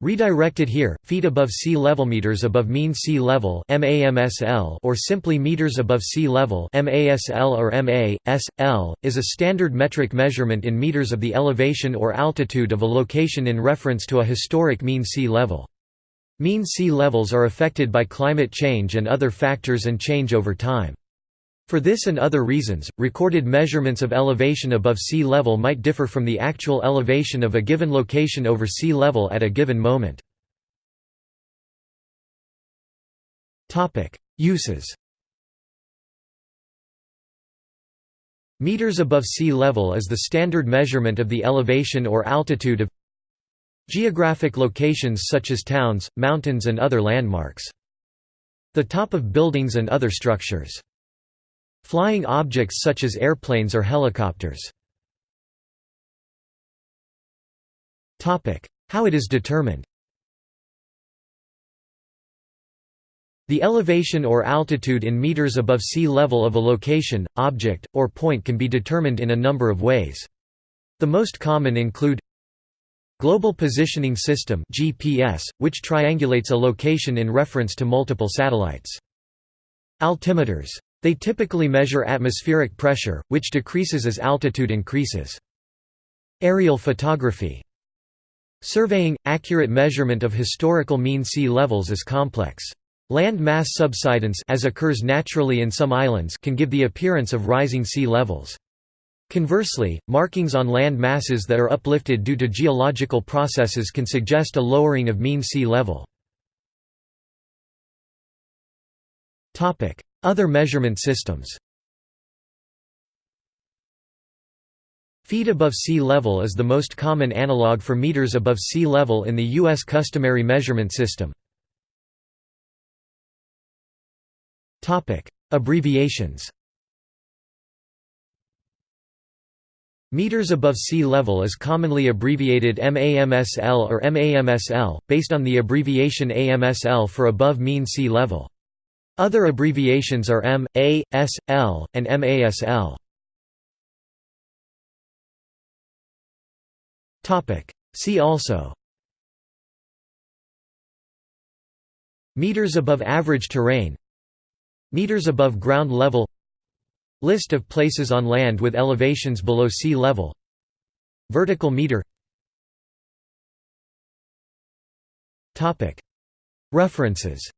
Redirected here, feet above sea level meters above mean sea level or simply meters above sea level MASL or MASL, is a standard metric measurement in meters of the elevation or altitude of a location in reference to a historic mean sea level. Mean sea levels are affected by climate change and other factors and change over time. For this and other reasons, recorded measurements of elevation above sea level might differ from the actual elevation of a given location over sea level at a given moment. Uses Meters above sea level is the standard measurement of the elevation or altitude of geographic locations such as towns, mountains and other landmarks. The top of buildings and other structures. Flying objects such as airplanes or helicopters. How it is determined The elevation or altitude in meters above sea level of a location, object, or point can be determined in a number of ways. The most common include Global Positioning System GPS, which triangulates a location in reference to multiple satellites. Altimeters they typically measure atmospheric pressure, which decreases as altitude increases. Aerial photography Surveying – accurate measurement of historical mean sea levels is complex. Land mass subsidence as occurs naturally in some islands can give the appearance of rising sea levels. Conversely, markings on land masses that are uplifted due to geological processes can suggest a lowering of mean sea level. Other measurement systems Feet above sea level is the most common analog for meters above sea level in the U.S. customary measurement system. Abbreviations Meters above sea level is commonly abbreviated MAMSL or MAMSL, based on the abbreviation AMSL for above mean sea level. Other abbreviations are M, A, S, L, and MASL. See also. Meters above average terrain. Meters above ground level. List of places on land with elevations below sea level. Vertical meter. References